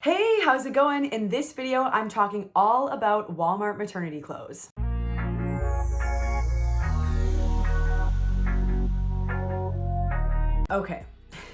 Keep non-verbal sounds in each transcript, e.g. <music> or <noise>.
Hey, how's it going? In this video, I'm talking all about Walmart maternity clothes. Okay,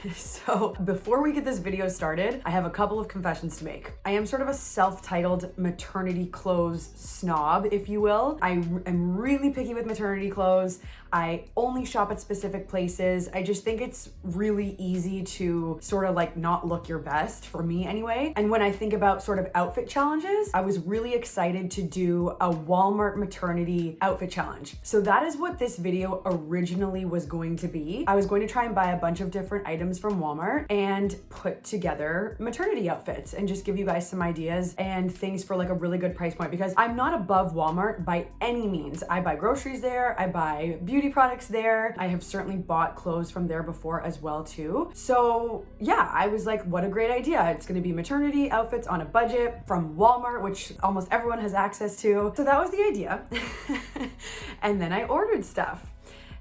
<laughs> so before we get this video started, I have a couple of confessions to make. I am sort of a self-titled maternity clothes snob, if you will. I am really picky with maternity clothes. I only shop at specific places. I just think it's really easy to sort of like not look your best for me anyway. And when I think about sort of outfit challenges, I was really excited to do a Walmart maternity outfit challenge. So that is what this video originally was going to be. I was going to try and buy a bunch of different items from Walmart and put together maternity outfits and just give you guys some ideas and things for like a really good price point because I'm not above Walmart by any means. I buy groceries there, I buy beauty beauty products there. I have certainly bought clothes from there before as well too. So yeah, I was like, what a great idea. It's gonna be maternity outfits on a budget from Walmart, which almost everyone has access to. So that was the idea. <laughs> and then I ordered stuff.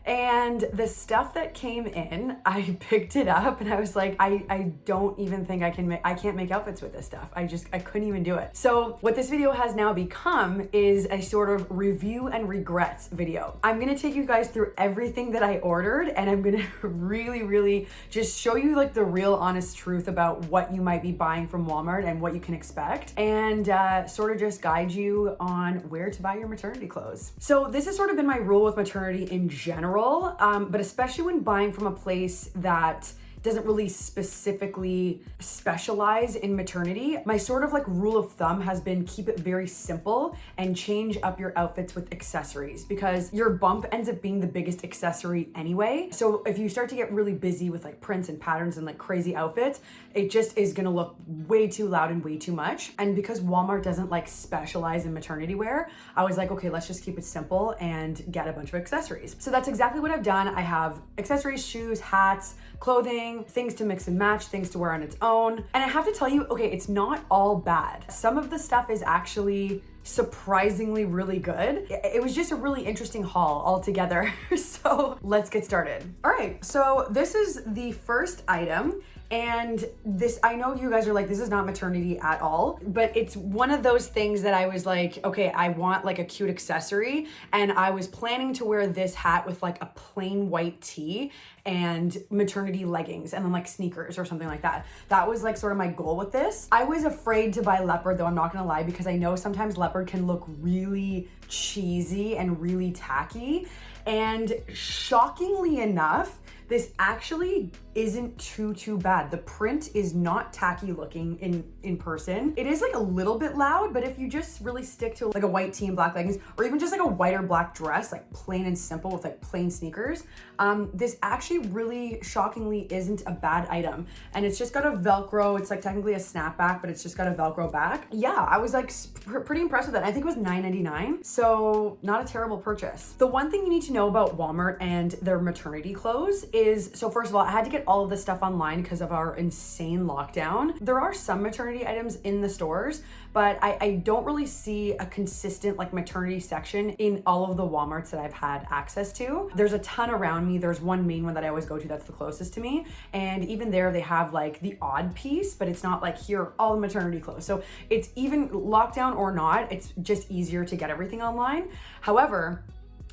And the stuff that came in, I <laughs> picked it up and I was like, I, I don't even think I can make, I can't make outfits with this stuff. I just, I couldn't even do it. So what this video has now become is a sort of review and regrets video. I'm gonna take you guys through everything that I ordered and I'm gonna <laughs> really, really just show you like the real honest truth about what you might be buying from Walmart and what you can expect and uh, sort of just guide you on where to buy your maternity clothes. So this has sort of been my rule with maternity in general general, um, but especially when buying from a place that doesn't really specifically specialize in maternity. My sort of like rule of thumb has been keep it very simple and change up your outfits with accessories because your bump ends up being the biggest accessory anyway. So if you start to get really busy with like prints and patterns and like crazy outfits, it just is gonna look way too loud and way too much. And because Walmart doesn't like specialize in maternity wear, I was like, okay, let's just keep it simple and get a bunch of accessories. So that's exactly what I've done. I have accessories, shoes, hats, clothing, things to mix and match, things to wear on its own. And I have to tell you, okay, it's not all bad. Some of the stuff is actually surprisingly really good. It was just a really interesting haul altogether. <laughs> so let's get started. All right, so this is the first item. And this, I know you guys are like, this is not maternity at all, but it's one of those things that I was like, okay, I want like a cute accessory. And I was planning to wear this hat with like a plain white tee and maternity leggings and then like sneakers or something like that. That was like sort of my goal with this. I was afraid to buy leopard though, I'm not gonna lie, because I know sometimes leopard can look really cheesy and really tacky. And shockingly enough, this actually isn't too, too bad. The print is not tacky looking in, in person. It is like a little bit loud, but if you just really stick to like a white tee and black leggings, or even just like a white or black dress, like plain and simple with like plain sneakers, um, this actually really shockingly isn't a bad item. And it's just got a Velcro, it's like technically a snapback, but it's just got a Velcro back. Yeah, I was like pr pretty impressed with that. I think it was $9.99, so not a terrible purchase. The one thing you need to know about Walmart and their maternity clothes is, so first of all, I had to get all of this stuff online because of our insane lockdown. There are some maternity items in the stores, but I, I don't really see a consistent like maternity section in all of the Walmarts that I've had access to. There's a ton around me. There's one main one that I always go to that's the closest to me. And even there they have like the odd piece, but it's not like here all the maternity clothes. So it's even lockdown or not, it's just easier to get everything online. However,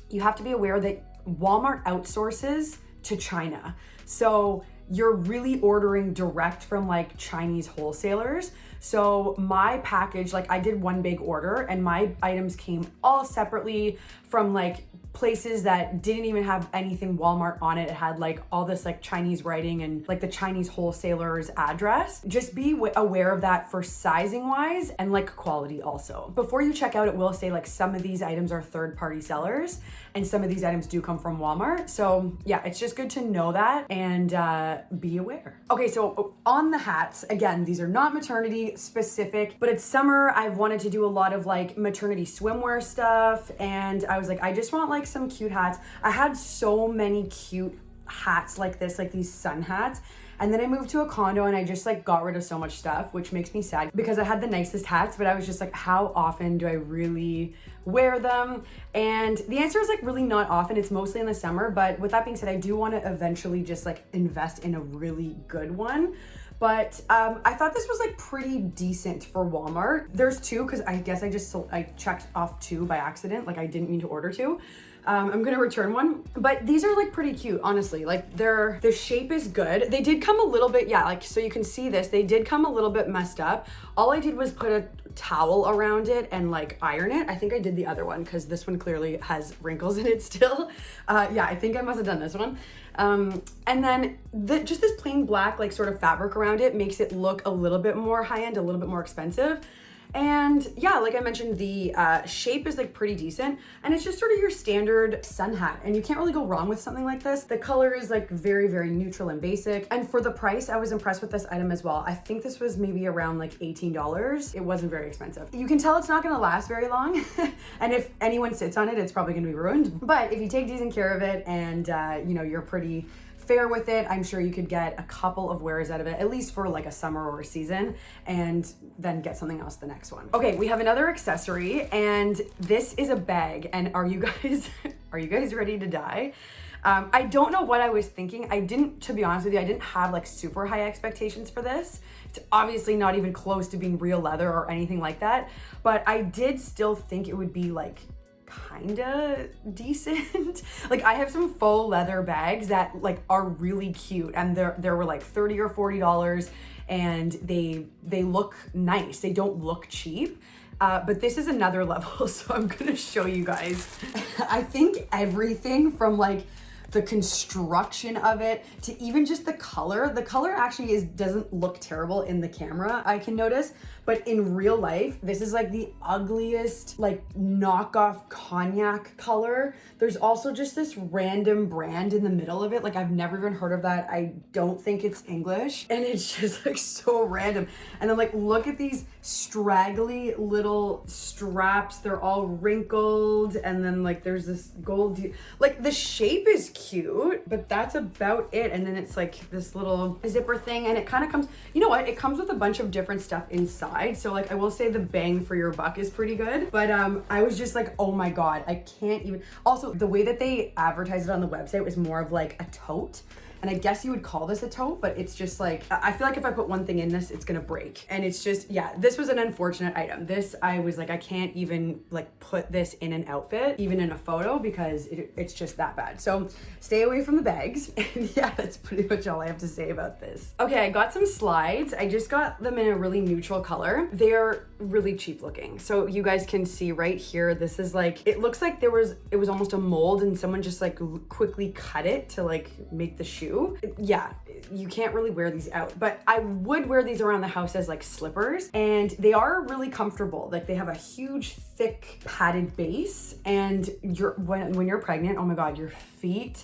you have to be aware that Walmart outsources to China. So you're really ordering direct from like Chinese wholesalers. So my package, like I did one big order and my items came all separately from like places that didn't even have anything Walmart on it. It had like all this like Chinese writing and like the Chinese wholesaler's address. Just be aware of that for sizing wise and like quality also. Before you check out, it will say like some of these items are third party sellers and some of these items do come from Walmart. So yeah, it's just good to know that and uh, be aware. Okay, so on the hats, again, these are not maternity specific, but it's summer. I've wanted to do a lot of like maternity swimwear stuff and I was like, I just want like some cute hats. I had so many cute hats like this, like these sun hats. And then I moved to a condo and I just like got rid of so much stuff, which makes me sad because I had the nicest hats, but I was just like, how often do I really wear them? And the answer is like really not often. It's mostly in the summer. But with that being said, I do want to eventually just like invest in a really good one. but um, I thought this was like pretty decent for Walmart. There's two because I guess I just I checked off two by accident. Like I didn't mean to order two. Um, I'm gonna return one, but these are like pretty cute, honestly. Like their the shape is good. They did come a little bit, yeah, like so you can see this. They did come a little bit messed up. All I did was put a towel around it and like iron it. I think I did the other one because this one clearly has wrinkles in it still. <laughs> Uh, yeah, I think I must have done this one. Um, and then the, just this plain black like sort of fabric around it makes it look a little bit more high end, a little bit more expensive. And yeah, like I mentioned, the uh, shape is like pretty decent and it's just sort of your standard sun hat and you can't really go wrong with something like this. The color is like very, very neutral and basic. And for the price, I was impressed with this item as well. I think this was maybe around like $18. It wasn't very expensive. You can tell it's not gonna last very long. <laughs> and if anyone sits on it, it's probably gonna be ruined. But if you take decent care of it and uh, you know, you're pretty fair with it. I'm sure you could get a couple of wears out of it, at least for like a summer or a season, and then get something else the next one. Okay, we have another accessory, and this is a bag. And are you <laughs> guys, are you guys ready to die? Um, I don't know what I was thinking. I didn't, to be honest with you, I didn't have like super high expectations for this. It's obviously not even close to being real leather or anything like that, but I did still think it would be like kinda decent. <laughs> like I have some faux leather bags that like are really cute and they're, they were like 30 or $40 and they, they look nice. They don't look cheap. Uh, but this is another <laughs> level, so I'm gonna show you guys. <laughs> I think everything from like the construction of it to even just the color. The color actually is doesn't look terrible in the camera, I can notice, but in real life, this is like the ugliest, like knockoff cognac color. There's also just this random brand in the middle of it. Like I've never even heard of that. I don't think it's English. And it's <laughs> just like so random. And then like, look at these straggly little straps. They're all wrinkled. And then like, there's this gold, like the shape is cute, but that's about it. And then it's like this little zipper thing. And it kind of comes, you know what? It comes with a bunch of different stuff inside So like I will say the bang for your buck is pretty good. But um, I was just like, oh my God, I can't even. Also, the way that they advertised it on the website was more of like a tote. And I guess you would call this a tote, but it's just like, I feel like if I put one thing in this, it's gonna break. And it's just, yeah, this was an unfortunate item. This, I was like, I can't even like put this in an outfit, even in a photo, because it, it's just that bad. So stay away from the bags. <laughs> And yeah, that's pretty much all I have to say about this. Okay, I got some slides. I just got them in a really neutral color. They're really cheap looking. So you guys can see right here, this is like, it looks like there was, it was almost a mold and someone just like quickly cut it to like make the yeah, you can't really wear these out, but I would wear these around the house as like slippers and they are really comfortable. Like they have a huge, thick padded base and you're, when, when you're pregnant, oh my God, your feet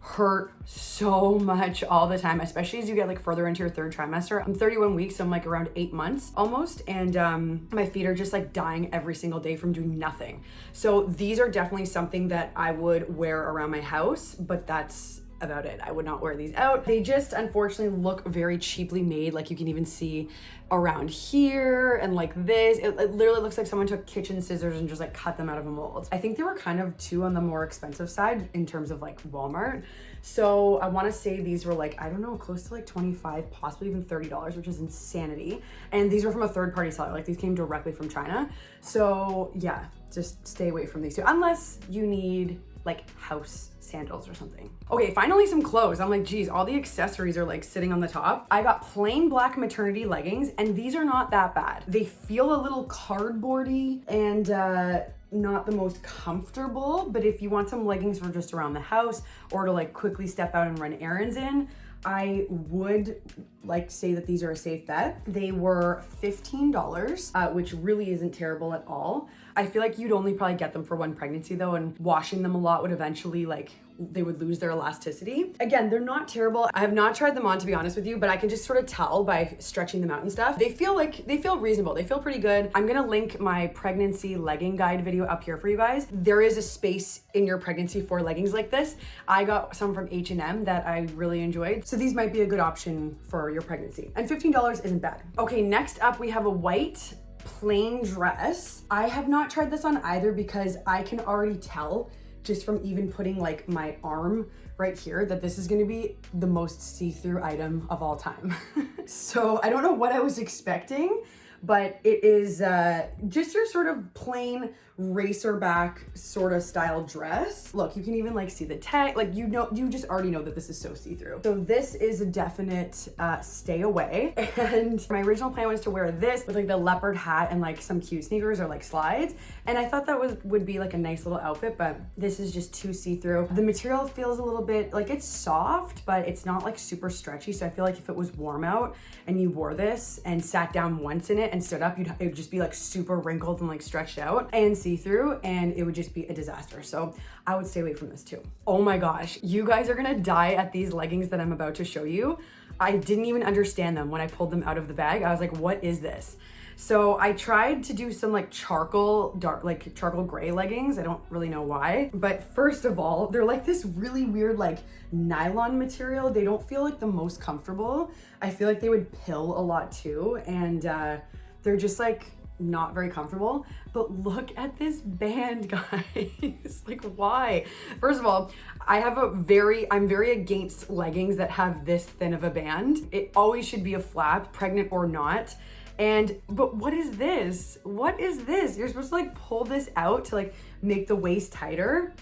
hurt so much all the time, especially as you get like further into your third trimester. I'm 31 weeks, so I'm like around eight months almost. And um, my feet are just like dying every single day from doing nothing. So these are definitely something that I would wear around my house, but that's about it. I would not wear these out. They just unfortunately look very cheaply made. Like you can even see around here and like this. It, it, literally looks like someone took kitchen scissors and just like cut them out of a mold. I think they were kind of too on the more expensive side in terms of like Walmart. So I want to say these were like, I don't know, close to like 25, possibly even $30, which is insanity. And these were from a third party seller. Like these came directly from China. So yeah, just stay away from these two unless you need like house sandals or something. Okay, finally some clothes. I'm like, geez, all the accessories are like sitting on the top. I got plain black maternity leggings and these are not that bad. They feel a little cardboardy and uh, not the most comfortable, but if you want some leggings for just around the house or to like quickly step out and run errands in, I would like to say that these are a safe bet. They were $15, uh, which really isn't terrible at all. I feel like you'd only probably get them for one pregnancy though, and washing them a lot would eventually like they would lose their elasticity. Again, they're not terrible. I have not tried them on to be honest with you, but I can just sort of tell by stretching them out and stuff. They feel like, they feel reasonable. They feel pretty good. I'm gonna link my pregnancy legging guide video up here for you guys. There is a space in your pregnancy for leggings like this. I got some from H&M that I really enjoyed. So these might be a good option for your pregnancy. And $15 isn't bad. Okay, next up we have a white plain dress. I have not tried this on either because I can already tell just from even putting like my arm right here that this is gonna be the most see-through item of all time. <laughs> so I don't know what I was expecting, but it is uh, just your sort of plain racer back sort of style dress. Look, you can even like see the tag, like you know, you just already know that this is so see-through. So this is a definite uh, stay away. <laughs> And my original plan was to wear this with like the leopard hat and like some cute sneakers or like slides. And I thought that was would be like a nice little outfit, but this is just too see-through. The material feels a little bit like it's soft, but it's not like super stretchy. So I feel like if it was warm out and you wore this and sat down once in it and stood up, you'd it would just be like super wrinkled and like stretched out and see-through and it would just be a disaster. So I would stay away from this too. Oh my gosh, you guys are gonna die at these leggings that I'm about to show you. I didn't even understand them when I pulled them out of the bag. I was like, what is this? So I tried to do some like charcoal dark, like charcoal gray leggings. I don't really know why. But first of all, they're like this really weird like nylon material. They don't feel like the most comfortable. I feel like they would pill a lot too. And uh, they're just like not very comfortable. But look at this band, <laughs> guys. like, why? First of all, I have a very, I'm very against leggings that have this thin of a band. It always should be a flap, pregnant or not. And, but what is this? What is this? You're supposed to like pull this out to like make the waist tighter.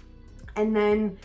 And then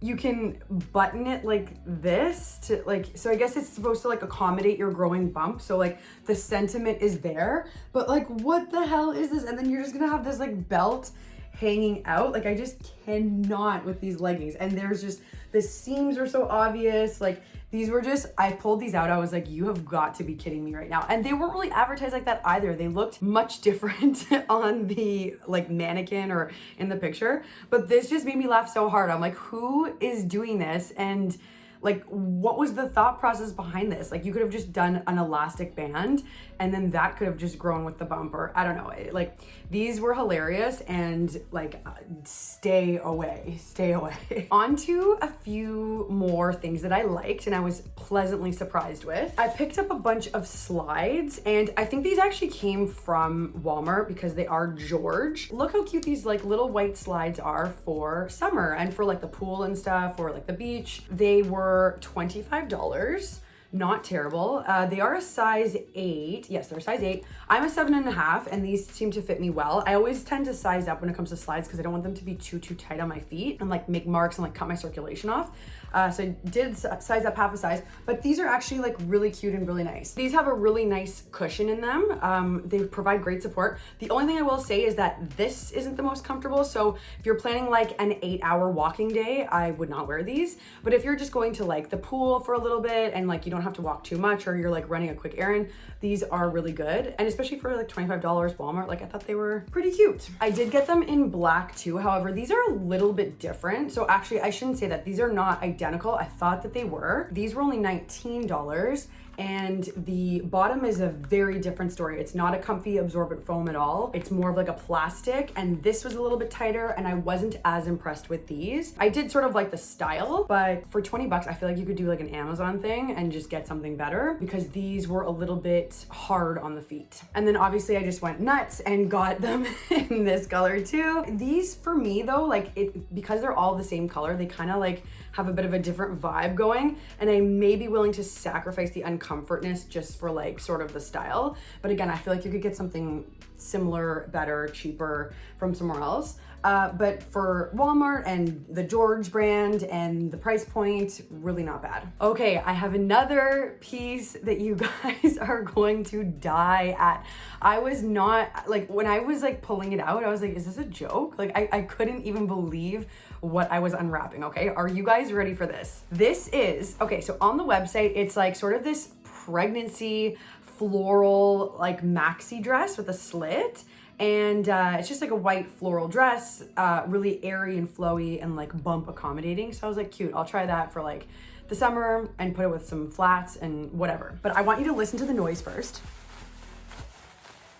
you can button it like this to like so i guess it's supposed to like accommodate your growing bump. So like the sentiment is there but like what the hell is this? And then you're just gonna have this like belt hanging out like i just cannot with these leggings and there's just the seams are so obvious like these were just, I pulled these out. I was like, you have got to be kidding me right now. And they weren't really advertised like that either. They looked much <laughs> different on the like mannequin or in the picture. But this just made me laugh so hard. I'm like, who is doing this? And like what was the thought process behind this? Like you could have just done an elastic band and then that could have just grown with the bumper i don't know it, like these were hilarious and like uh, stay away stay away. <laughs> On to a few more things that i liked and i was pleasantly surprised with. I picked up a bunch of slides and i think these actually came from walmart because they are george. Look how cute these like little white slides are for summer and for like the pool and stuff or like the beach. They were were $25 not terrible. Uh, they are a size eight. Yes, they're size eight. I'm a seven and a half and these seem to fit me well. I always tend to size up when it comes to slides because I don't want them to be too, too tight on my feet and like make marks and like cut my circulation off. Uh, so I did size up half a size, but these are actually like really cute and really nice. These have a really nice cushion in them. Um, they provide great support. The only thing I will say is that this isn't the most comfortable. So if you're planning like an eight hour walking day, I would not wear these. But if you're just going to like the pool for a little bit and like you don't have to walk too much or you're like running a quick errand, these are really good. And especially for like $25 Walmart, like I thought they were pretty cute. I did get them in black too. However, these are a little bit different. So actually I shouldn't say that these are not identical. I thought that they were. These were only $19 and the bottom is a very different story. It's not a comfy absorbent foam at all. It's more of like a plastic and this was a little bit tighter and I wasn't as impressed with these. I did sort of like the style, but for 20 bucks, I feel like you could do like an Amazon thing and just get something better because these were a little bit hard on the feet. And then obviously I just went nuts and got them <laughs> in this color too. These for me though, like it, because they're all the same color, they kind of like have a bit of a different vibe going and I may be willing to sacrifice the uncomfortness just for like sort of the style. But again, I feel like you could get something similar, better, cheaper from somewhere else. Uh, but for Walmart and the George brand and the price point, really not bad. Okay, I have another piece that you <laughs> guys are going to die at. I was not, like, when I was like pulling it out, I was like, is this a joke? Like, I, I couldn't even believe what I was unwrapping, okay? Are you guys ready for this? This is, okay, so on the website, it's like sort of this pregnancy floral like maxi dress with a slit and uh, it's just like a white floral dress, uh, really airy and flowy and like bump accommodating. So I was like, cute, I'll try that for like the summer and put it with some flats and whatever. But I want you to listen to the noise first.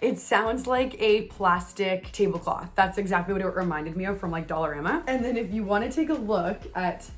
It sounds like a plastic tablecloth. That's exactly what it reminded me of from like Dollarama. And then if you want to take a look at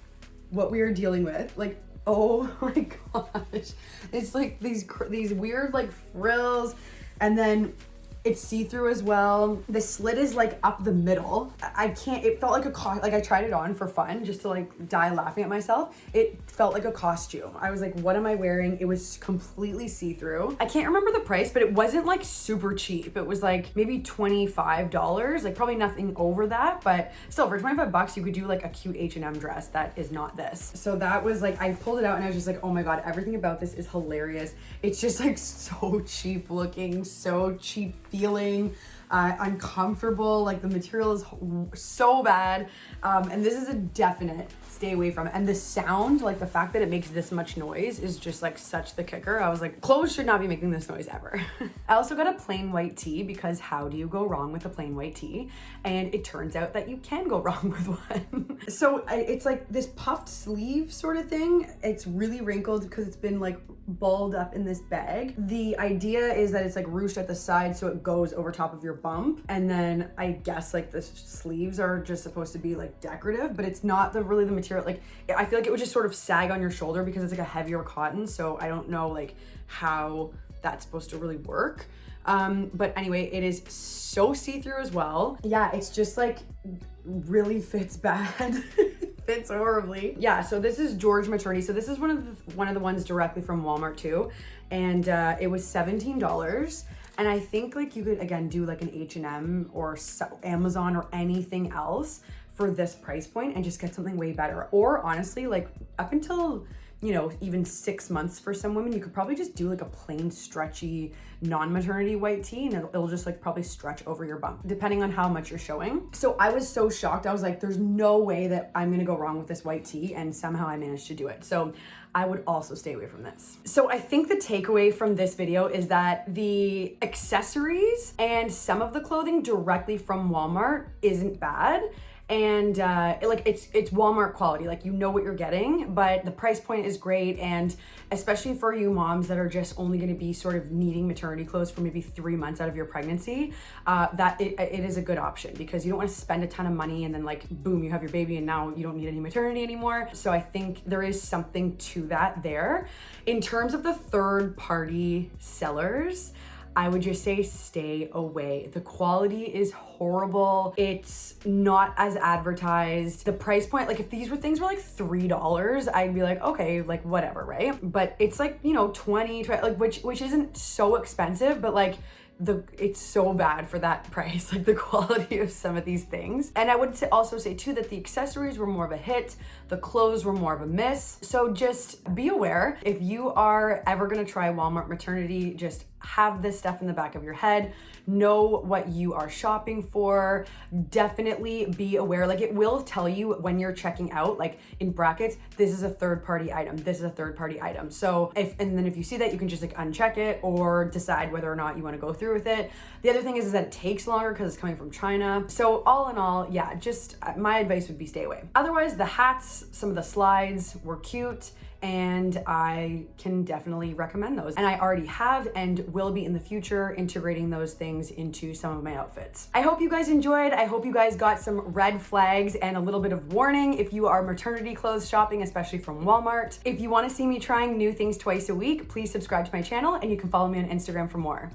what we are dealing with, like, oh <laughs> my gosh, it's like these these weird like frills, and then It's see-through as well. The slit is like up the middle. I can't, it felt like a, like I tried it on for fun just to like die laughing at myself. It felt like a costume. I was like, what am I wearing? It was completely see-through. I can't remember the price, but it wasn't like super cheap. It was like maybe $25, like probably nothing over that, but still for 25 bucks, you could do like a cute H&M dress that is not this. So that was like, I pulled it out and I was just like, oh my God, everything about this is hilarious. It's just like <laughs> so cheap looking, so cheap feeling uh, uncomfortable. Like the material is so bad. Um, and this is a definite stay away from it. And the sound, like the fact that it makes this much noise is just like such the kicker. I was like, clothes should not be making this noise ever. <laughs> I also got a plain white tee because how do you go wrong with a plain white tee? And it turns out that you can go <laughs> wrong with one. <laughs> so it's like this puffed sleeve sort of thing. It's really wrinkled because it's been like balled up in this bag. The idea is that it's like ruched at the side so it goes over top of your bump. And then I guess like the sleeves are just supposed to be like decorative, but it's not the really the material. Like I feel like it would just sort of sag on your shoulder because it's like a heavier cotton. So I don't know like how that's supposed to really work. Um, but anyway, it is so see-through as well. Yeah, it's just like really fits bad. <laughs> fits horribly. Yeah, so this is George Maternity. So this is one of the, one of the ones directly from Walmart too. And uh, it was $17. And I think like you could, again, do like an H&M or Amazon or anything else for this price point and just get something way better. Or honestly, like up until you know, even six months for some women, you could probably just do like a plain stretchy non-maternity white tee and it'll, it'll, just like probably stretch over your bump depending on how much you're showing. So I was so shocked. I was like, there's no way that I'm gonna go wrong with this white tee and somehow I managed to do it. So I would also stay away from this. So I think the takeaway from this video is that the accessories and some of the clothing directly from Walmart isn't bad and uh, like it's it's Walmart quality. Like you know what you're getting, but the price point is great, and especially for you moms that are just only going to be sort of needing maternity clothes for maybe three months out of your pregnancy, uh, that it, it is a good option because you don't want to spend a ton of money and then like boom, you have your baby and now you don't need any maternity anymore. So I think there is something to that there. In terms of the third party sellers. I would just say stay away. The quality is horrible. It's not as advertised. The price point, like if these were things were like $3, I'd be like, okay, like whatever, right? But it's like, you know, 20, 20 like which which isn't so expensive, but like the it's so bad for that <laughs> price like the quality of some of these things and i would also say too that the accessories were more of a hit the clothes were more of a miss so just be aware if you are ever going to try walmart maternity just have this stuff in the back of your head know what you are shopping for. Definitely be aware like it will tell you when you're checking out like in brackets this is a third party item this is a third party item. So if and then if you see that you can just like uncheck it or decide whether or not you want to go through with it. The other thing is, is that it takes longer because it's coming from China. So all in all yeah just uh, my advice would be stay away. Otherwise the hats some of the slides were cute and I can definitely recommend those. And I already have and will be in the future integrating those things into some of my outfits. I hope you guys enjoyed. I hope you guys got some red flags and a little bit of warning if you are maternity clothes shopping, especially from Walmart. If you want to see me trying new things twice a week, please subscribe to my channel and you can follow me on Instagram for more.